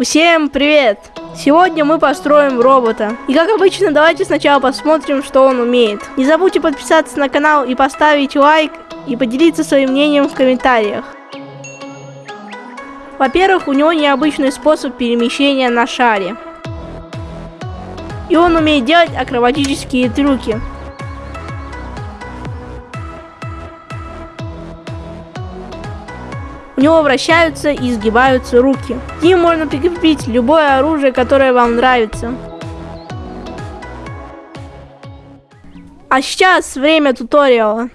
Всем привет! Сегодня мы построим робота. И как обычно, давайте сначала посмотрим, что он умеет. Не забудьте подписаться на канал и поставить лайк, и поделиться своим мнением в комментариях. Во-первых, у него необычный способ перемещения на шаре. И он умеет делать акробатические трюки. У него вращаются и изгибаются руки. К ним можно прикрепить любое оружие, которое вам нравится. А сейчас время туториала.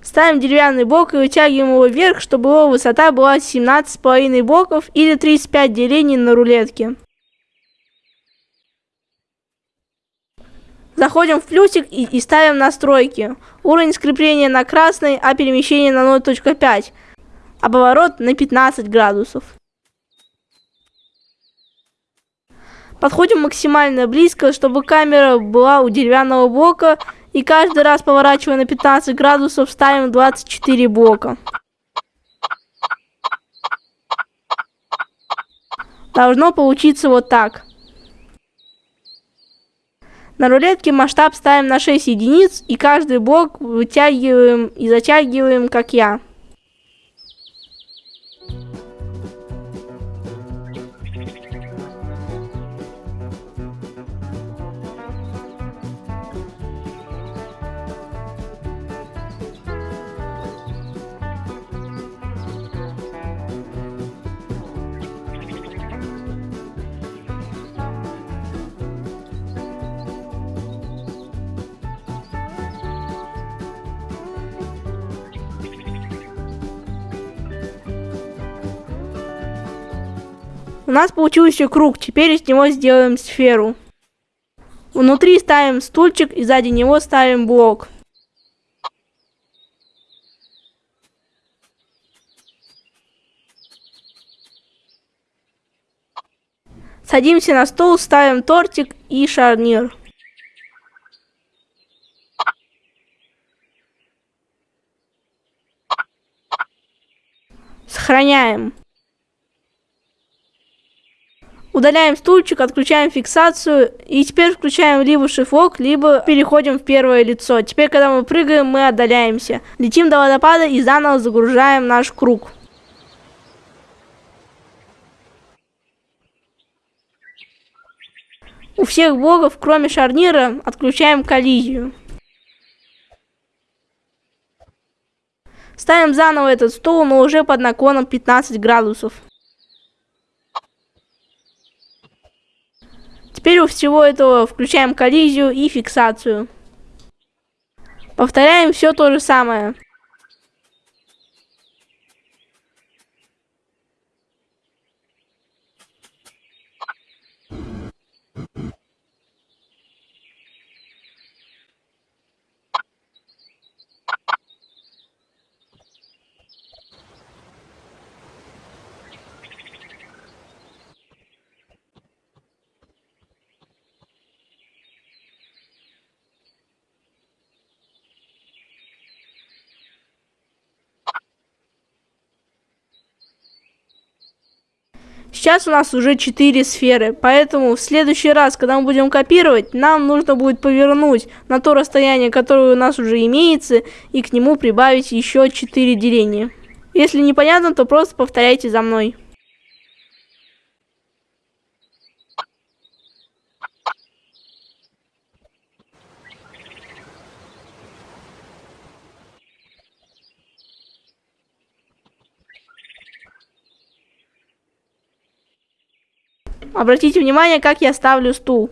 Ставим деревянный блок и вытягиваем его вверх, чтобы его высота была 17,5 блоков или 35 делений на рулетке. Заходим в плюсик и, и ставим настройки. Уровень скрепления на красный, а перемещение на 0.5. А поворот на 15 градусов. Подходим максимально близко, чтобы камера была у деревянного блока и каждый раз поворачивая на 15 градусов ставим 24 блока. Должно получиться вот так. На рулетке масштаб ставим на 6 единиц и каждый блок вытягиваем и затягиваем, как я. У нас получился круг, теперь из него сделаем сферу. Внутри ставим стульчик и сзади него ставим блок. Садимся на стол, ставим тортик и шарнир. Сохраняем. Удаляем стульчик, отключаем фиксацию и теперь включаем либо шифок, либо переходим в первое лицо. Теперь, когда мы прыгаем, мы отдаляемся. Летим до водопада и заново загружаем наш круг. У всех блоков, кроме шарнира, отключаем коллизию. Ставим заново этот стол, но уже под наклоном 15 градусов. Теперь у всего этого включаем коллизию и фиксацию. Повторяем все то же самое. Сейчас у нас уже 4 сферы, поэтому в следующий раз, когда мы будем копировать, нам нужно будет повернуть на то расстояние, которое у нас уже имеется, и к нему прибавить еще 4 деления. Если непонятно, то просто повторяйте за мной. Обратите внимание, как я ставлю стул.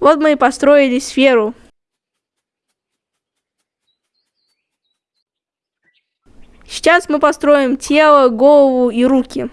Вот мы и построили сферу. Сейчас мы построим тело, голову и руки.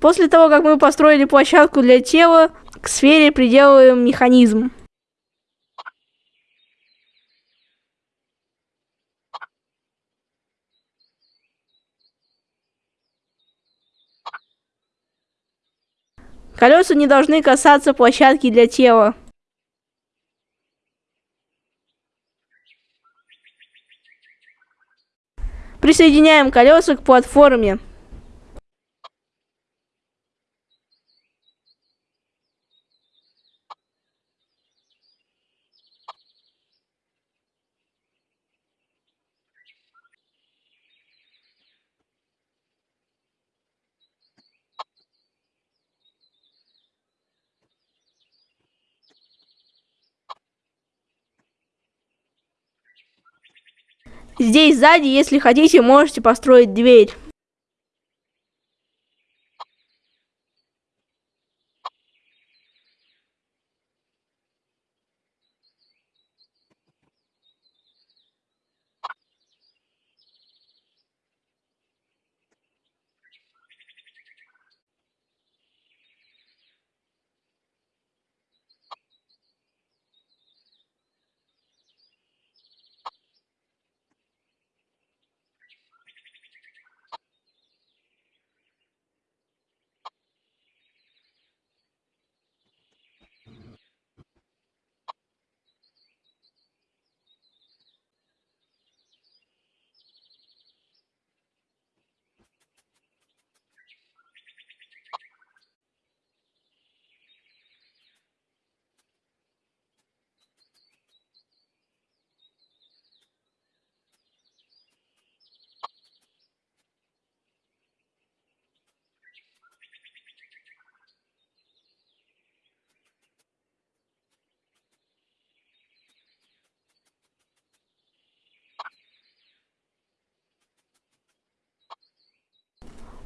После того, как мы построили площадку для тела, к сфере приделываем механизм. Колеса не должны касаться площадки для тела. Присоединяем колеса к платформе. Здесь сзади, если хотите, можете построить дверь.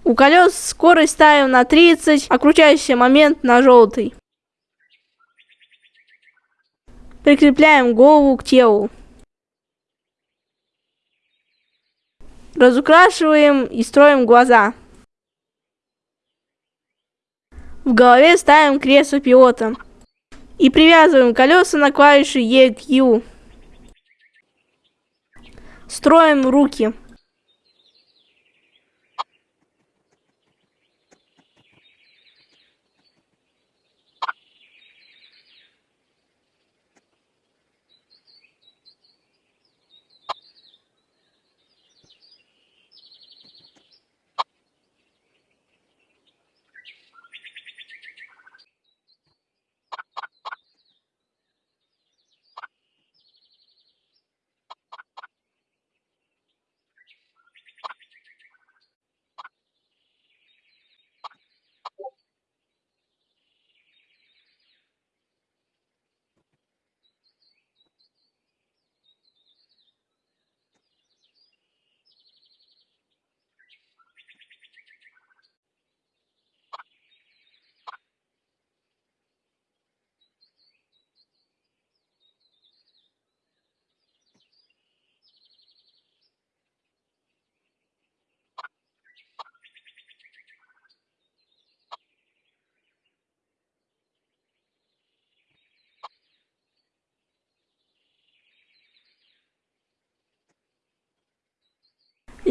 У колес скорость ставим на 30, а крутящий момент на желтый. Прикрепляем голову к телу. Разукрашиваем и строим глаза. В голове ставим кресло пилота. И привязываем колеса на клавиши E к U. Строим руки.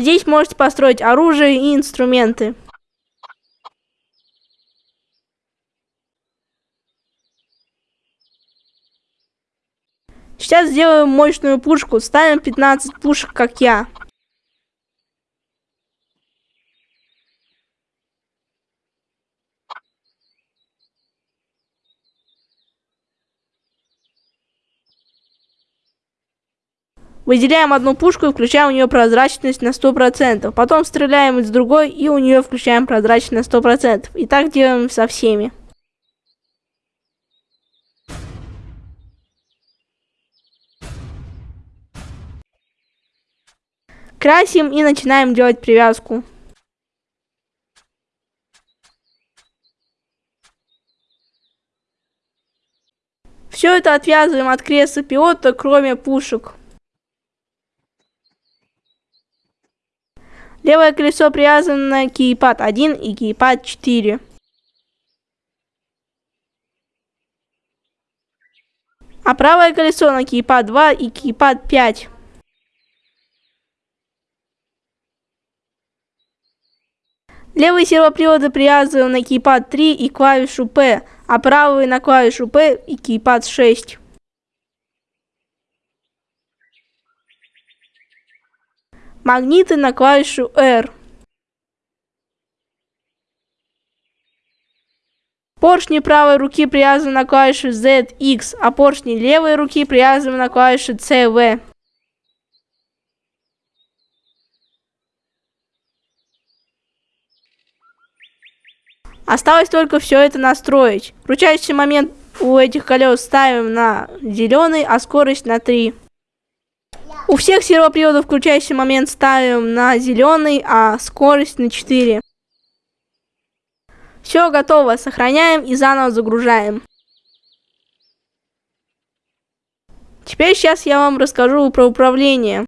Здесь можете построить оружие и инструменты. Сейчас сделаем мощную пушку. Ставим 15 пушек, как я. Выделяем одну пушку и включаем у нее прозрачность на 100%. Потом стреляем из другой и у нее включаем прозрачность на 100%. И так делаем со всеми. Красим и начинаем делать привязку. Все это отвязываем от креста пилота, кроме пушек. Левое колесо привязано на кейпад 1 и кейпад 4. А правое колесо на кейпад 2 и кейпад 5. Левые сервоприводы привязываем на кейпад 3 и клавишу P, а правые на клавишу P и кейпад 6. Магниты на клавишу R. Поршни правой руки привязаны на клавишу ZX, а поршни левой руки привязаны на клавишу CV. Осталось только все это настроить. Крутящий момент у этих колес ставим на зеленый, а скорость на 3. У всех сервоприводов включающий момент ставим на зеленый, а скорость на 4. Все готово, сохраняем и заново загружаем. Теперь сейчас я вам расскажу про управление.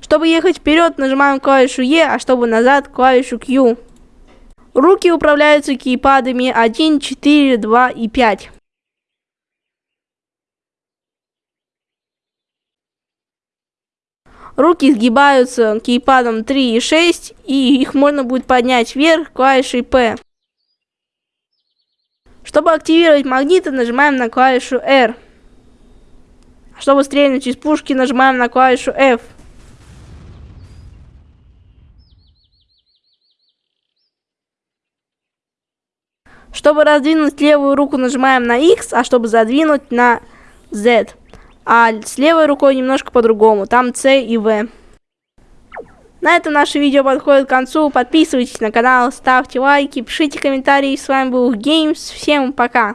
Чтобы ехать вперед, нажимаем клавишу E, а чтобы назад клавишу Q. Руки управляются кейпадами 1, 4, 2 и 5. Руки сгибаются кейпадом 3 и 6, и их можно будет поднять вверх клавишей P. Чтобы активировать магниты, нажимаем на клавишу R. Чтобы стрельнуть из пушки, нажимаем на клавишу F. Чтобы раздвинуть левую руку, нажимаем на X, а чтобы задвинуть на Z. А с левой рукой немножко по-другому. Там C и V. На этом наше видео подходит к концу. Подписывайтесь на канал, ставьте лайки, пишите комментарии. С вами был Games. Всем пока.